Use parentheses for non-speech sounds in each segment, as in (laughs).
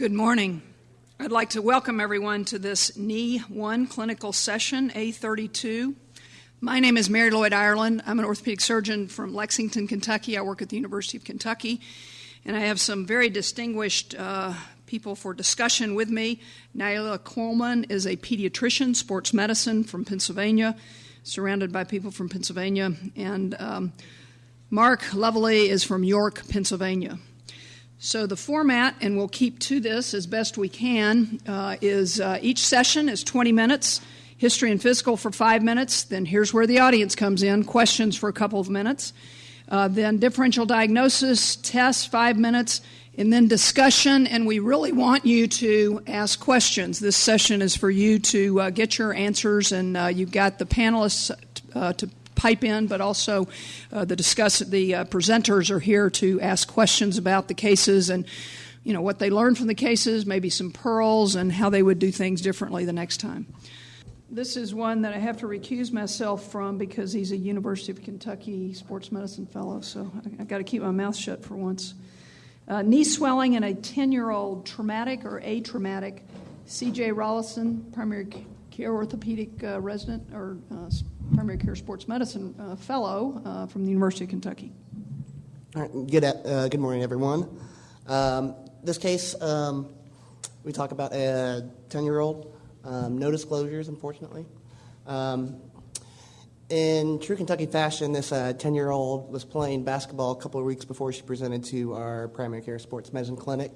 Good morning. I'd like to welcome everyone to this Knee 1 clinical session, A32. My name is Mary Lloyd Ireland. I'm an orthopedic surgeon from Lexington, Kentucky. I work at the University of Kentucky, and I have some very distinguished uh, people for discussion with me. Nyla Coleman is a pediatrician, sports medicine from Pennsylvania, surrounded by people from Pennsylvania, and um, Mark Lovely is from York, Pennsylvania. So, the format, and we'll keep to this as best we can, uh, is uh, each session is 20 minutes, history and physical for five minutes. Then here's where the audience comes in questions for a couple of minutes. Uh, then differential diagnosis, tests, five minutes, and then discussion. And we really want you to ask questions. This session is for you to uh, get your answers, and uh, you've got the panelists uh, to pipe in, but also uh, the discuss the uh, presenters are here to ask questions about the cases and you know what they learned from the cases, maybe some pearls, and how they would do things differently the next time. This is one that I have to recuse myself from because he's a University of Kentucky sports medicine fellow, so I, I got to keep my mouth shut for once. Uh, knee swelling in a 10 year old traumatic or atraumatic. CJ Rollison, primary care orthopedic uh, resident or uh, primary care sports medicine uh, fellow from the University of Kentucky. All right, good, good morning, everyone. Um, this case, um, we talk about a 10 year old, um, no disclosures, unfortunately. Um, in true Kentucky fashion, this 10 uh, year old was playing basketball a couple of weeks before she presented to our primary care sports medicine clinic.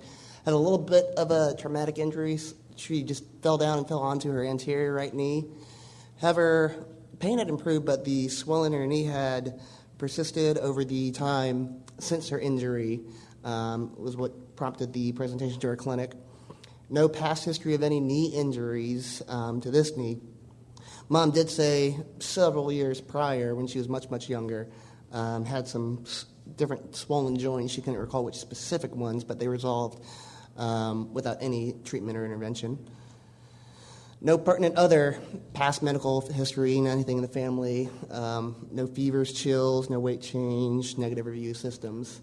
Had a little bit of a traumatic injury. She just fell down and fell onto her anterior right knee. However, pain had improved, but the swelling in her knee had persisted over the time since her injury, um, was what prompted the presentation to our clinic. No past history of any knee injuries um, to this knee. Mom did say several years prior, when she was much, much younger, um, had some different swollen joints. She couldn't recall which specific ones, but they resolved um, without any treatment or intervention. No pertinent other past medical history, anything in the family. Um, no fevers, chills, no weight change, negative review systems.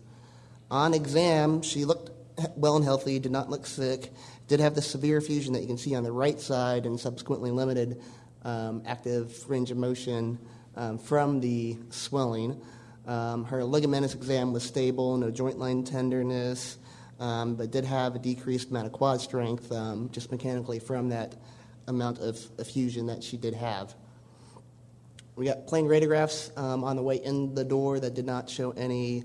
On exam, she looked well and healthy, did not look sick, did have the severe effusion that you can see on the right side and subsequently limited um, active range of motion um, from the swelling. Um, her ligamentous exam was stable, no joint line tenderness, um, but did have a decreased amount of quad strength um, just mechanically from that amount of effusion that she did have. We got plain radiographs um, on the way in the door that did not show any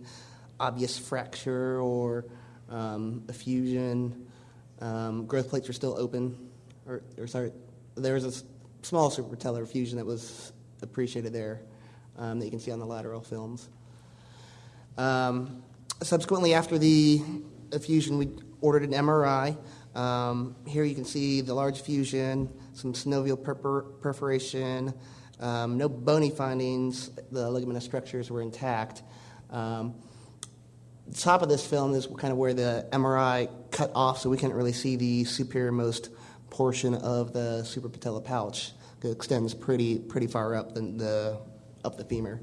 obvious fracture or um, effusion. Um, growth plates were still open, or, or, sorry, there was a small suprapatellar effusion that was appreciated there um, that you can see on the lateral films. Subsequently, after the effusion, we ordered an MRI. Um, here you can see the large effusion, some synovial perfor- perforation, um, no bony findings. The ligamentous structures were intact. Um, the top of this film is kind of where the MRI cut off, so we can't really see the superiormost portion of the suprapatellar pouch. It extends pretty pretty far up the up the femur.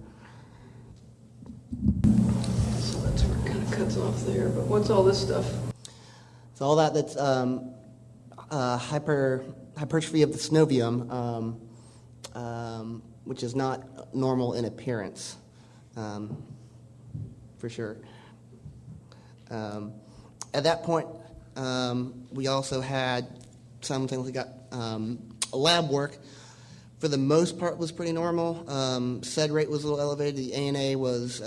Off there. But what's all this stuff? So all that that's um, uh, hyper, hypertrophy of the synovium, um, um, which is not normal in appearance, um, for sure. Um, at that point, um, we also had simultaneously got lab work. For the most part, was pretty normal. SED rate was a little elevated. The ANA was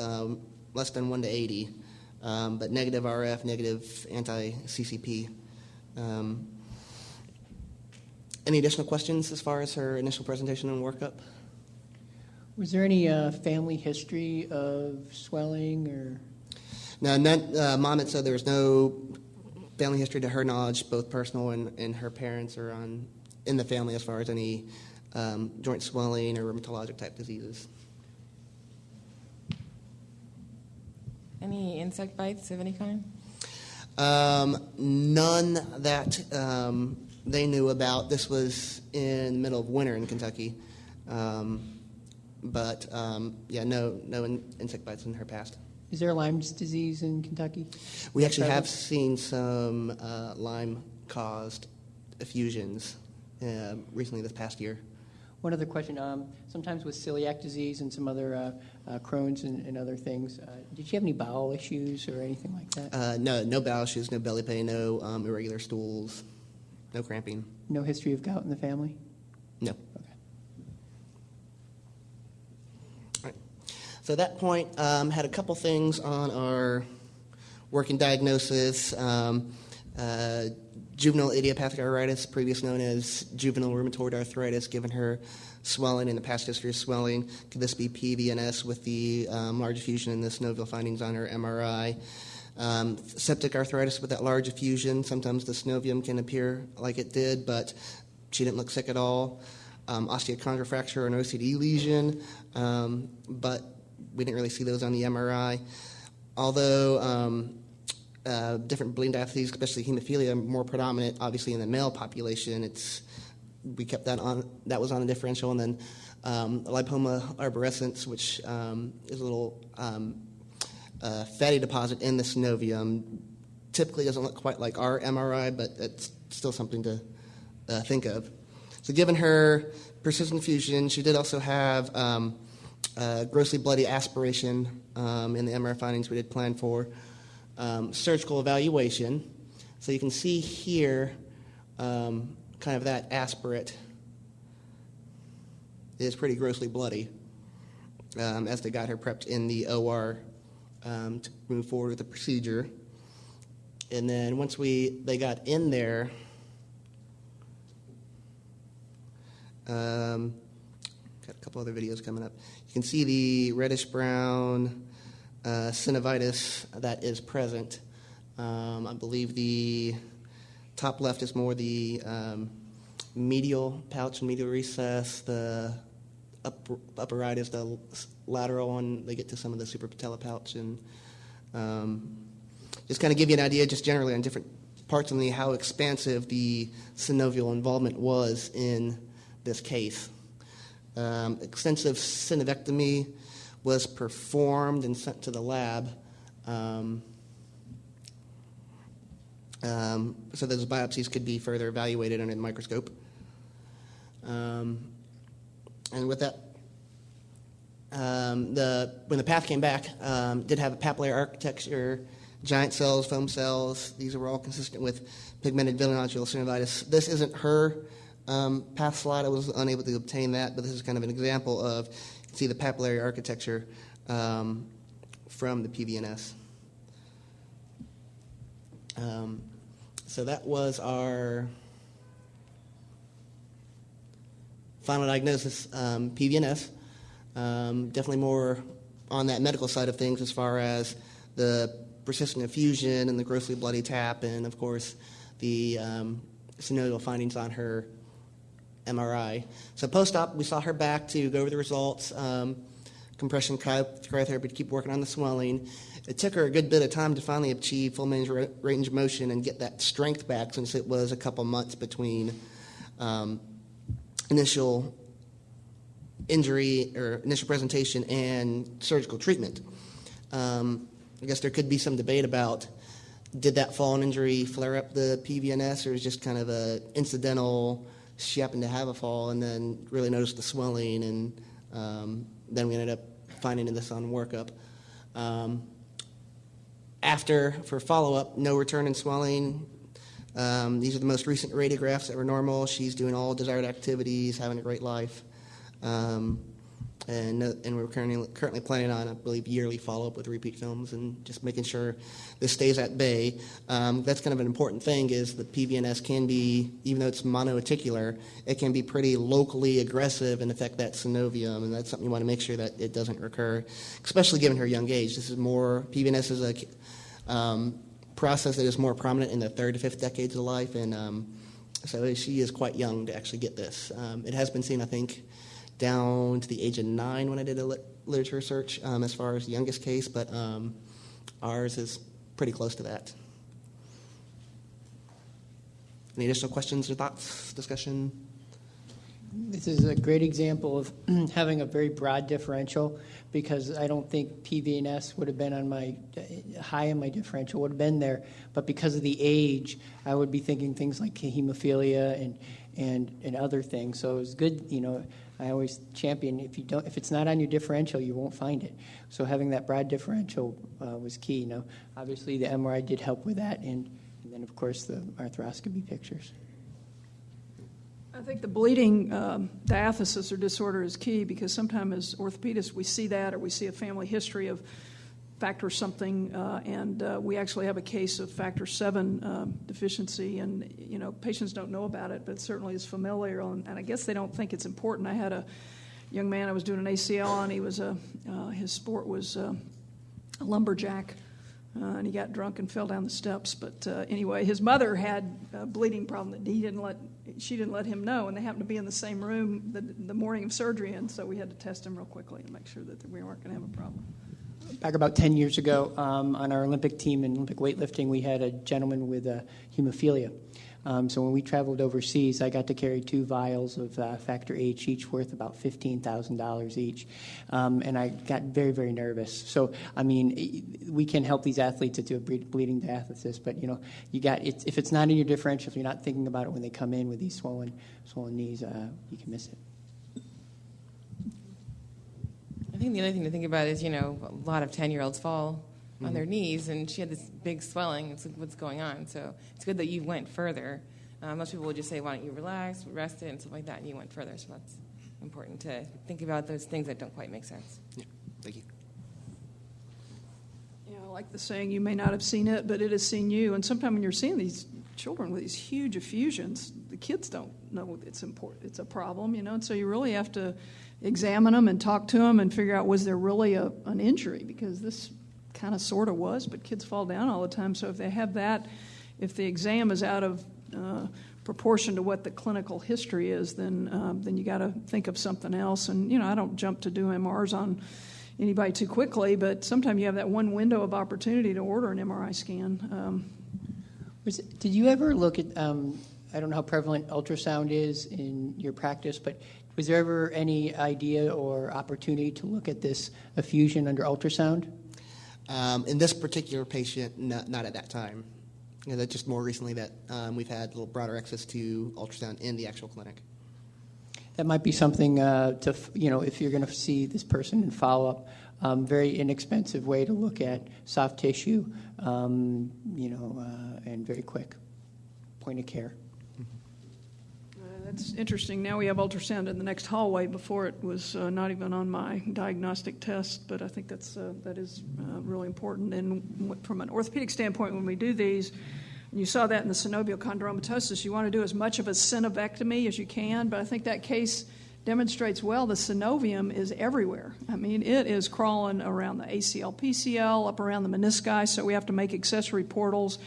less than one to eighty um, but negative RF, negative anti CCP. Um, any additional questions as far as her initial presentation and workup? Was there any uh, family history of swelling or? No, uh, mom had said there was no family history to her knowledge, both personal and, and her parents or on in the family as far as any um, joint swelling or rheumatologic type diseases. Any insect bites of any kind? Um, none that um, they knew about. This was in the middle of winter in Kentucky. Um, but um, yeah, no, no in- insect bites in her past. Is there Lyme's disease in Kentucky? We actually have seen some uh, Lyme-caused effusions uh, recently this past year. One other question. Um, sometimes with celiac disease and some other uh, uh, Crohn's and, and other things, uh, did you have any bowel issues or anything like that? Uh, no, no bowel issues, no belly pain, no um, irregular stools, no cramping. no history of gout in the family? No. Okay. All right. So at that point, um, had a couple things on our working diagnosis. Um, uh, juvenile idiopathic arthritis, previously known as juvenile rheumatoid arthritis, given her swelling and the past history of swelling. Could this be PVNS with the um, large effusion and the synovial findings on her MRI? Um, septic arthritis with that large effusion. Sometimes the synovium can appear like it did, but she didn't look sick at all. Um, osteochondral fracture or an OCD lesion, um, but we didn't really see those on the MRI. Although um, uh, different bleeding diatheses, especially hemophilia, more predominant, obviously in the male population. It's we kept that on. That was on a differential, and then um, lipoma arborescens, which um, is a little um, uh, fatty deposit in the synovium. Typically doesn't look quite like our MRI, but it's still something to uh, think of. So, given her persistent effusion, she did also have um, grossly bloody aspiration um, in the MRI findings we did plan for. Um, surgical evaluation. So, you can see here um, kind of that aspirate is pretty grossly bloody um, as they got her prepped in the OR um, to move forward with the procedure. And then once we they got in there, um, got a couple other videos coming up. You can see the reddish brown uh, synovitis that is present. Um, I believe the top left is more the um, medial pouch and medial recess. The upper, upper right is the lateral one. They get to some of the suprapatellar pouch and um, just kind of give you an idea, just generally on different parts of the how expansive the synovial involvement was in this case. Um, extensive synovectomy was performed and sent to the lab. Um, um, so those biopsies could be further evaluated under the microscope. Um, and with that, um, the, when the path came back, um, did have a papillary architecture, giant cells, foam cells. These were all consistent with pigmented villonodular synovitis. This isn't her um, path slide. I was unable to obtain that, but this is kind of an example of, see the papillary architecture um, from the PVNS. Um, so that was our final diagnosis, um, PVNS. Um, definitely more on that medical side of things as far as the persistent effusion and the grossly bloody tap, and of course the um, synovial findings on her MRI. So post-op, we saw her back to go over the results. Um, compression cryotherapy to keep working on the swelling. It took her a good bit of time to finally achieve full range, range of motion and get that strength back since it was a couple months between um, initial injury or initial presentation and surgical treatment. Um, I guess there could be some debate about did that fall and injury flare up the PVNS or is just kind of a incidental she happened to have a fall and then really noticed the swelling and um, then we ended up finding this on workup. Um, after, for follow up, no return in swelling. Um, these are the most recent radiographs that were normal. She's doing all desired activities, having a great life. And, uh, and we're currently, currently planning on, I believe, yearly follow up with repeat films and just making sure this stays at bay. Um, that's kind of an important thing is the PVNS can be, even though it's monoarticular, it can be pretty locally aggressive and affect that synovium, and that's something you want to make sure that it doesn't recur, especially given her young age. This is more, PVNS is a um, process that is more prominent in the third to fifth decades of life, and um, so she is quite young to actually get this. Um, it has been seen, I think, down to the age of nine when I did a lit- literature search um, as far as youngest case, but um, ours is pretty close to that. Any additional questions or thoughts, discussion? This is a great example of (clears throat) having a very broad differential because I don't think PVNS would have been on my high in my differential would have been there, but because of the age, I would be thinking things like hemophilia and and and other things. So it was good, you know. I always champion if you don't if it's not on your differential, you won't find it. So having that broad differential uh, was key. Now, obviously, the MRI did help with that, and, and then of course the arthroscopy pictures. I think the bleeding um, diathesis or disorder is key because sometimes as orthopedists we see that or we see a family history of factor something, uh, and uh, we actually have a case of factor seven um, deficiency, and you know patients don't know about it, but certainly is familiar, and, and, I guess they don't think it's important. I had a young man I was doing an ACL on. He was a uh, his sport was uh, a lumberjack. Uh, and he got drunk and fell down the steps. But uh, anyway, his mother had a bleeding problem that he didn't let she didn't let him know, and they happened to be in the same room the, the morning of surgery, and so we had to test him real quickly and make sure that we weren't going to have a problem back about 10 years ago um, on our Olympic team in Olympic weightlifting, we had a gentleman with uh, hemophilia. Um, so when we traveled overseas, I got to carry two vials of uh, factor eight, each worth about $15,000 each. Um, and I got very, very nervous. So, I mean, we can help these athletes to do a bleeding diathesis, but, you know, you got it's, if it's not in your differential, if you're not thinking about it when they come in with these swollen, swollen knees, uh, you can miss it. I think the other thing to think about is, you know, a lot of 10 year olds fall mm-hmm. on their mm-hmm. knees, and she had this big swelling. It's like, what's going on? So it's good that you went further. Uh, most people would just say, why don't you relax, rest it, and stuff like that, and you went further. So that's important to think about those things that don't quite make sense. Yeah, thank you. Yeah, I like the saying, you may not have seen it, but it has seen you. And sometimes when you're seeing these children with these huge effusions, the kids don't know it's important. It's a problem, you know. And so you really have to examine them and talk to them and figure out was there really a, an injury because this kind of sort of was, but kids fall down all the time. So if they have that, if the exam is out of uh, proportion to what the clinical history is, then um, then you got to think of something else. And you know, I don't jump to do MRs on anybody too quickly, but sometimes you have that one window of opportunity to order an MRI scan. Um, did you ever look at? Um, I don't know how prevalent ultrasound is in your practice, but was there ever any idea or opportunity to look at this effusion under ultrasound? Um, in this particular patient, not, not at that time. You know, that just more recently that um, we've had a little broader access to ultrasound in the actual clinic. That might be something uh, to, you know, if you're going to see this person in follow up, um, very inexpensive way to look at soft tissue, um, you know, uh, and very quick point of care. That's interesting. Now we have ultrasound in the next hallway. Before it was uh, not even on my diagnostic test, but I think that's uh, that is uh, really important. And from an orthopedic standpoint, when we do these, you saw that in the synovial chondromatosis, you want to do as much of a synovectomy as you can. But I think that case demonstrates well the synovium is everywhere. I mean, it is crawling around the ACL, PCL, up around the menisci. So we have to make accessory portals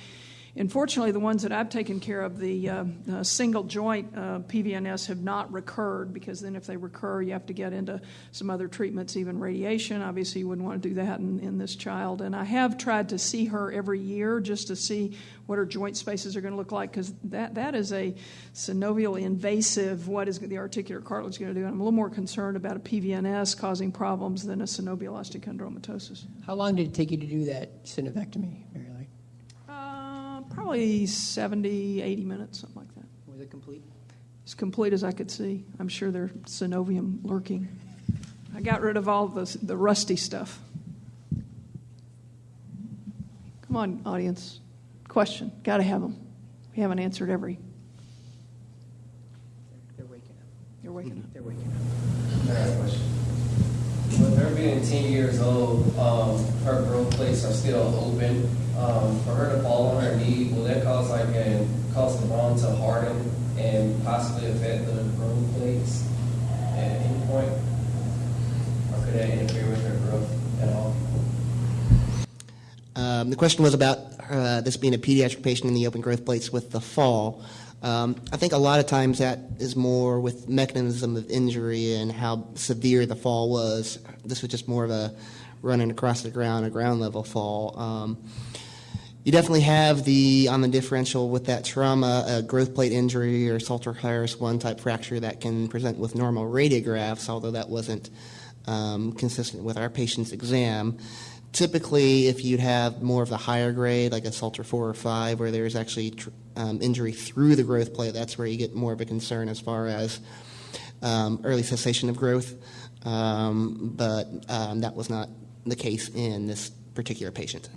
Unfortunately, the ones that I've taken care of, the uh, uh, single joint uh, PVNS, have not recurred because then if they recur, you have to get into some other treatments, even radiation. Obviously, you wouldn't want to do that in, in this child. And I have tried to see her every year just to see what her joint spaces are going to look like because that, that is a synovial invasive, what is the articular cartilage going to do? And I'm a little more concerned about a PVNS causing problems than a synovial osteochondromatosis. How long did it take you to do that synovectomy, Mary? Probably 70, 80 minutes, something like that. Was it complete? As complete as I could see. I'm sure there's synovium lurking. I got rid of all the, the rusty stuff. Come on, audience. Question. Got to have them. We haven't answered every. They're waking up. They're waking up. They're waking up. I have a question. With her being 10 years old, um, her growth plates are still open um, for her to fall on her knee, will that cause like a, cause the bone to harden and possibly affect the growth plates at any point? Or could that interfere with her growth at all? Um, the question was about uh, this being a pediatric patient in the open growth plates with the fall. Um, I think a lot of times that is more with mechanism of injury and how severe the fall was. This was just more of a running across the ground, a ground level fall. Um, you definitely have the on the differential with that trauma, a growth plate injury or Salter Harris one type fracture that can present with normal radiographs, although that wasn't um, consistent with our patient's exam. Typically, if you'd have more of the higher grade, like a Salter 4 or 5, where there's actually um, injury through the growth plate, that's where you get more of a concern as far as um, early cessation of growth. Um, but um, that was not the case in this particular patient.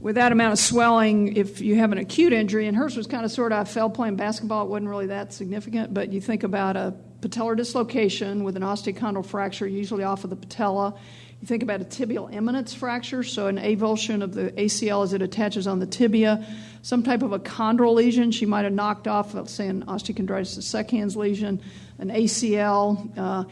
With that amount of swelling, if you have an acute injury, and hers was kind of sort of, I fell playing basketball, it wasn't really that significant, but you think about a patellar dislocation with an osteochondral fracture, usually off of the patella. You think about a tibial eminence fracture, so an avulsion of the ACL as it attaches on the tibia, some type of a chondral lesion. She might have knocked off, let's say, an osteochondritis dissecans lesion, an ACL. Uh,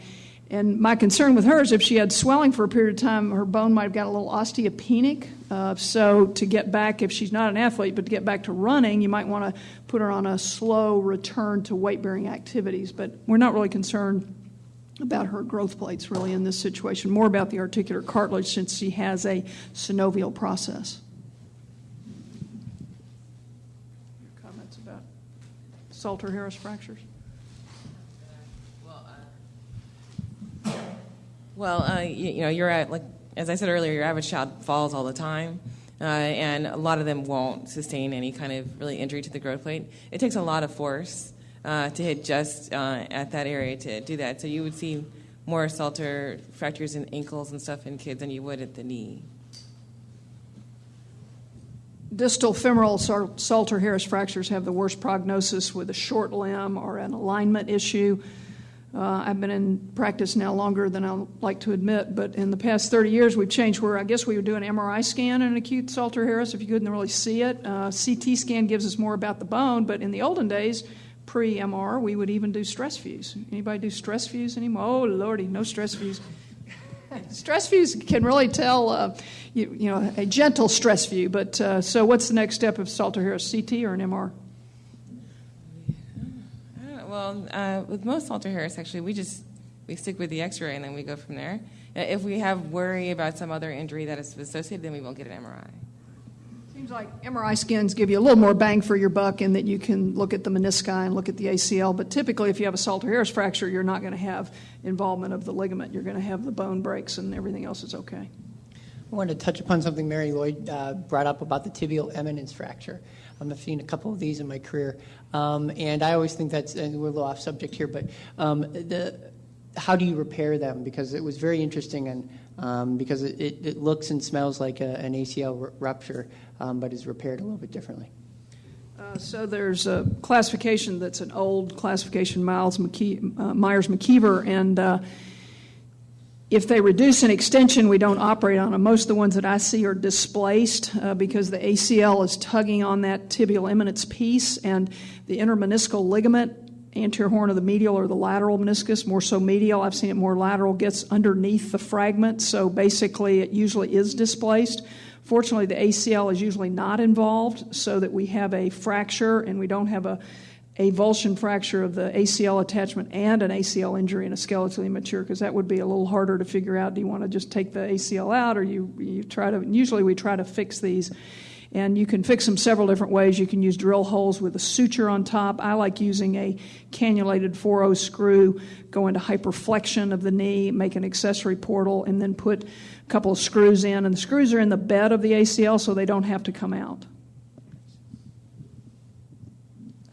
and my concern with her is if she had swelling for a period of time, her bone might have got a little osteopenic. Uh, so to get back, if she's not an athlete, but to get back to running, you might want to put her on a slow return to weight bearing activities. But we're not really concerned about her growth plates really in this situation, more about the articular cartilage since she has a synovial process. Your comments about Salter Harris fractures? Well, uh, you, you know, you're at like as I said earlier, your average child falls all the time, uh, and a lot of them won't sustain any kind of really injury to the growth plate. It takes a lot of force uh, to hit just uh, at that area to do that. So you would see more Salter fractures in ankles and stuff in kids than you would at the knee. Distal femoral Salter Harris fractures have the worst prognosis with a short limb or an alignment issue. Uh, I've been in practice now longer than I like to admit, but in the past 30 years, we've changed where I guess we would do an MRI scan in an acute Salter Harris if you couldn't really see it. Uh, CT scan gives us more about the bone, but in the olden days, pre MR, we would even do stress views. Anybody do stress views anymore? Oh, lordy, no stress views. (laughs) stress views can really tell, uh, you, you, know, a gentle stress view. But uh, so, what's the next step of Salter Harris? CT or an MR? Well, uh, with most Salter Harris, actually, we just we stick with the X-ray and then we go from there. Uh, if we have worry about some other injury that is associated, then we won't get an MRI. Seems like MRI scans give you a little more bang for your buck in that you can look at the menisci and look at the ACL. But typically, if you have a Salter Harris fracture, you're not going to have involvement of the ligament. You're going to have the bone breaks and everything else is okay. I wanted to touch upon something Mary Lloyd uh, brought up about the tibial eminence fracture. Um, I've seen a couple of these in my career, um, and I always think that's and we're a little off subject here, but um, the how do you repair them? Because it was very interesting, and um, because it, it, it, looks and smells like a, an ACL r- rupture, um, but is repaired a little bit differently. Uh, so there's a classification that's an old classification, Miles uh, Meyers McKeever, and uh, if they reduce an extension, we don't operate on them. Most of the ones that I see are displaced uh, because the ACL is tugging on that tibial eminence piece, and the intermeniscal ligament, anterior horn of the medial or the lateral meniscus, more so medial, I've seen it more lateral, gets underneath the fragment, so basically it usually is displaced. Fortunately, the ACL is usually not involved, so that we have a fracture and we don't have a avulsion fracture of the ACL attachment and an ACL injury in a skeletally immature because that would be a little harder to figure out. Do you want to just take the ACL out or you, you try to, usually we try to fix these. And you can fix them several different ways. You can use drill holes with a suture on top. I like using a cannulated 4 screw, go into hyperflexion of the knee, make an accessory portal, and then put a couple of screws in. And the screws are in the bed of the ACL so they don't have to come out.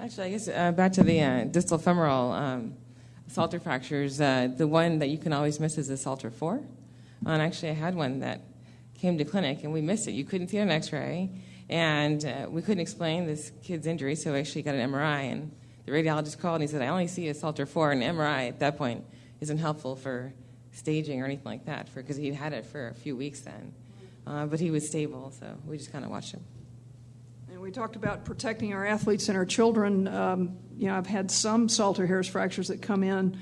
Actually, I guess uh, back to the uh, distal femoral um, Salter fractures, uh, the one that you can always miss is the Salter 4. And actually, I had one that came to clinic and we missed it. You couldn't see it on x ray, and uh, we couldn't explain this kid's injury, so we actually got an MRI. And the radiologist called and he said, I only see a Salter 4, and MRI at that point isn't helpful for staging or anything like that because he'd had it for a few weeks then. Uh, but he was stable, so we just kind of watched him And we talked about protecting our athletes and our children. Um, you know, I've had some Salter Harris fractures that come in,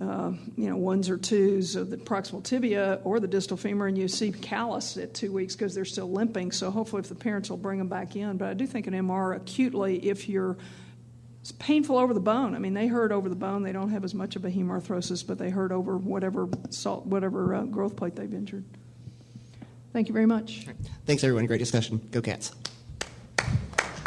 uh, you know, ones or twos of the proximal tibia or the distal femur, and you see callus at two weeks because they're still limping. So hopefully, if the parents will bring them back in. But I do think an MR acutely, if you're it's painful over the bone. I mean, they hurt over the bone. They don't have as much of a hemarthrosis, but they hurt over whatever salt, whatever uh, growth plate they've injured. Thank you very much. Thanks, everyone. Great discussion. Go Cats.